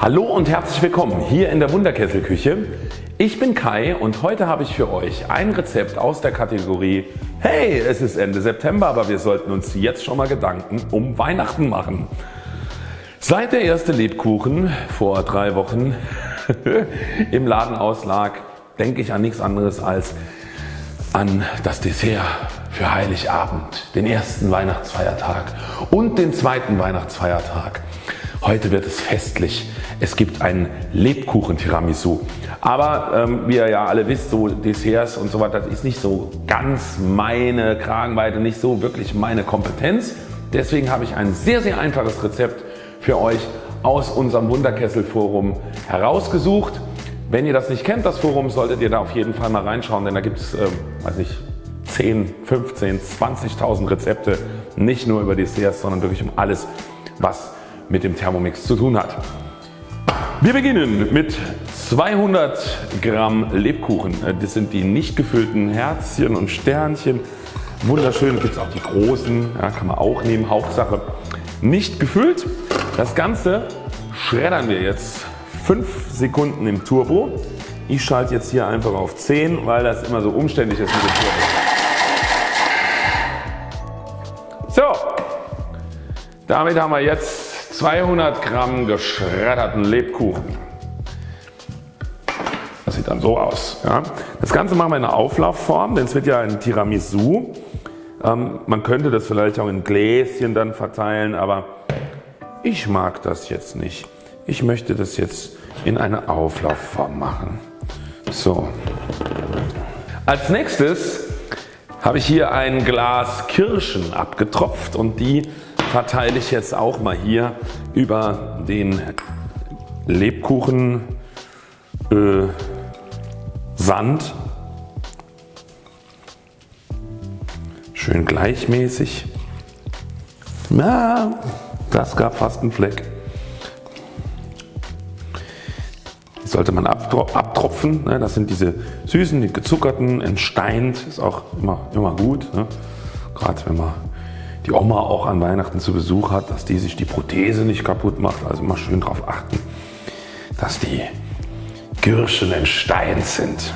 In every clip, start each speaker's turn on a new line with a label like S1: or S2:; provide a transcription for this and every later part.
S1: Hallo und herzlich willkommen hier in der Wunderkesselküche. Ich bin Kai und heute habe ich für euch ein Rezept aus der Kategorie Hey es ist Ende September aber wir sollten uns jetzt schon mal Gedanken um Weihnachten machen. Seit der erste Lebkuchen vor drei Wochen im Laden auslag denke ich an nichts anderes als an das Dessert für Heiligabend, den ersten Weihnachtsfeiertag und den zweiten Weihnachtsfeiertag. Heute wird es festlich. Es gibt ein Lebkuchen Tiramisu. Aber ähm, wie ihr ja alle wisst, so Desserts und so weiter, das ist nicht so ganz meine Kragenweite, nicht so wirklich meine Kompetenz. Deswegen habe ich ein sehr sehr einfaches Rezept für euch aus unserem Wunderkessel Forum herausgesucht. Wenn ihr das nicht kennt, das Forum, solltet ihr da auf jeden Fall mal reinschauen, denn da gibt es, äh, weiß nicht, 10, 15, 20.000 Rezepte, nicht nur über Desserts, sondern wirklich um alles, was mit dem Thermomix zu tun hat. Wir beginnen mit 200 Gramm Lebkuchen. Das sind die nicht gefüllten Herzchen und Sternchen. Wunderschön gibt es auch die großen, ja, kann man auch nehmen, Hauptsache nicht gefüllt. Das Ganze schreddern wir jetzt 5 Sekunden im Turbo. Ich schalte jetzt hier einfach auf 10, weil das immer so umständlich ist mit dem Turbo. So, damit haben wir jetzt 200 Gramm geschredderten Lebkuchen. Das sieht dann so aus. Ja. Das Ganze machen wir in einer Auflaufform, denn es wird ja ein Tiramisu. Ähm, man könnte das vielleicht auch in Gläschen dann verteilen, aber ich mag das jetzt nicht. Ich möchte das jetzt in eine Auflaufform machen. So. Als nächstes habe ich hier ein Glas Kirschen abgetropft und die verteile ich jetzt auch mal hier über den Lebkuchen äh, Sand. Schön gleichmäßig. Na, das gab fast einen Fleck. Die sollte man abtropfen. Ne? Das sind diese süßen, die gezuckerten, entsteint. Ist auch immer, immer gut. Ne? Gerade wenn man die Oma auch an Weihnachten zu Besuch hat, dass die sich die Prothese nicht kaputt macht. Also immer schön darauf achten, dass die Girschen in Stein sind.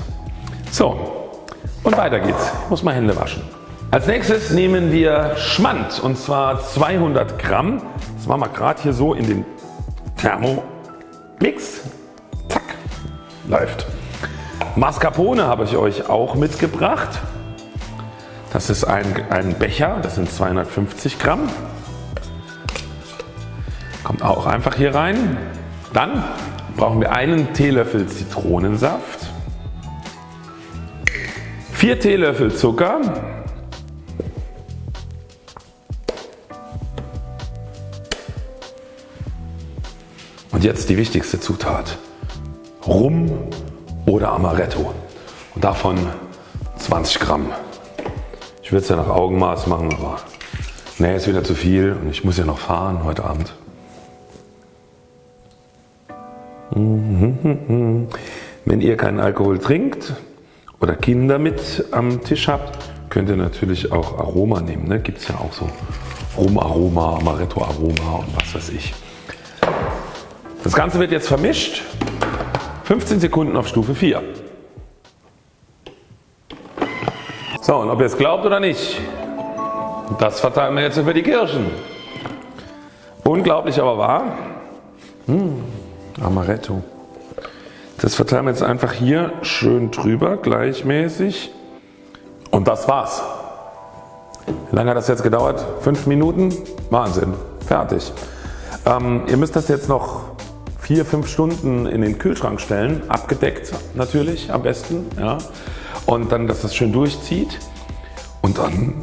S1: So und weiter geht's. Ich muss mal Hände waschen. Als nächstes nehmen wir Schmand und zwar 200 Gramm. Das machen wir gerade hier so in den Thermomix. Zack, läuft. Mascarpone habe ich euch auch mitgebracht. Das ist ein, ein Becher, das sind 250 Gramm. Kommt auch einfach hier rein. Dann brauchen wir einen Teelöffel Zitronensaft, 4 Teelöffel Zucker, und jetzt die wichtigste Zutat Rum oder Amaretto und davon 20 Gramm. Ich würde es ja nach Augenmaß machen, aber nee, ist wieder zu viel und ich muss ja noch fahren heute Abend. Wenn ihr keinen Alkohol trinkt oder Kinder mit am Tisch habt, könnt ihr natürlich auch Aroma nehmen. Ne? Gibt es ja auch so Rumaroma, Amaretto Aroma und was weiß ich. Das Ganze wird jetzt vermischt. 15 Sekunden auf Stufe 4. So und ob ihr es glaubt oder nicht, das verteilen wir jetzt über die Kirschen. Unglaublich aber wahr. Hm, Amaretto. Das verteilen wir jetzt einfach hier schön drüber gleichmäßig und das war's. Wie lange hat das jetzt gedauert? 5 Minuten? Wahnsinn. Fertig. Ähm, ihr müsst das jetzt noch 4-5 Stunden in den Kühlschrank stellen, abgedeckt natürlich am besten. Ja und dann dass das schön durchzieht und dann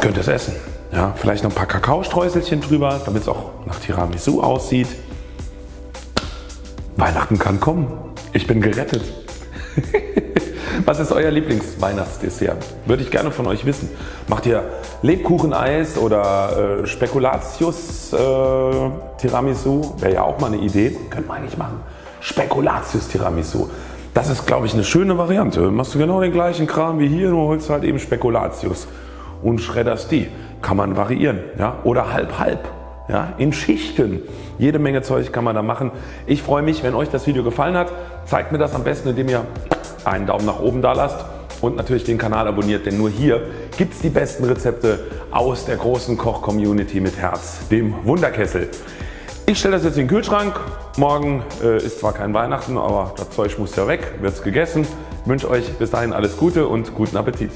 S1: könnt ihr es essen. Ja, vielleicht noch ein paar Kakaostreuselchen drüber, damit es auch nach Tiramisu aussieht. Weihnachten kann kommen. Ich bin gerettet. Was ist euer Lieblingsweihnachtsdessert? Würde ich gerne von euch wissen. Macht ihr Lebkucheneis oder äh, Spekulatius äh, Tiramisu? Wäre ja auch mal eine Idee. Könnte man eigentlich machen. Spekulatius Tiramisu. Das ist glaube ich eine schöne Variante. Machst du genau den gleichen Kram wie hier, nur holst halt eben Spekulatius und schredderst die. Kann man variieren. Ja? Oder halb halb. ja, in Schichten. Jede Menge Zeug kann man da machen. Ich freue mich wenn euch das Video gefallen hat. Zeigt mir das am besten indem ihr einen Daumen nach oben da lasst und natürlich den Kanal abonniert, denn nur hier gibt es die besten Rezepte aus der großen Koch Community mit Herz, dem Wunderkessel. Ich stelle das jetzt in den Kühlschrank. Morgen äh, ist zwar kein Weihnachten, aber das Zeug muss ja weg, wird es gegessen. Ich wünsche euch bis dahin alles Gute und guten Appetit.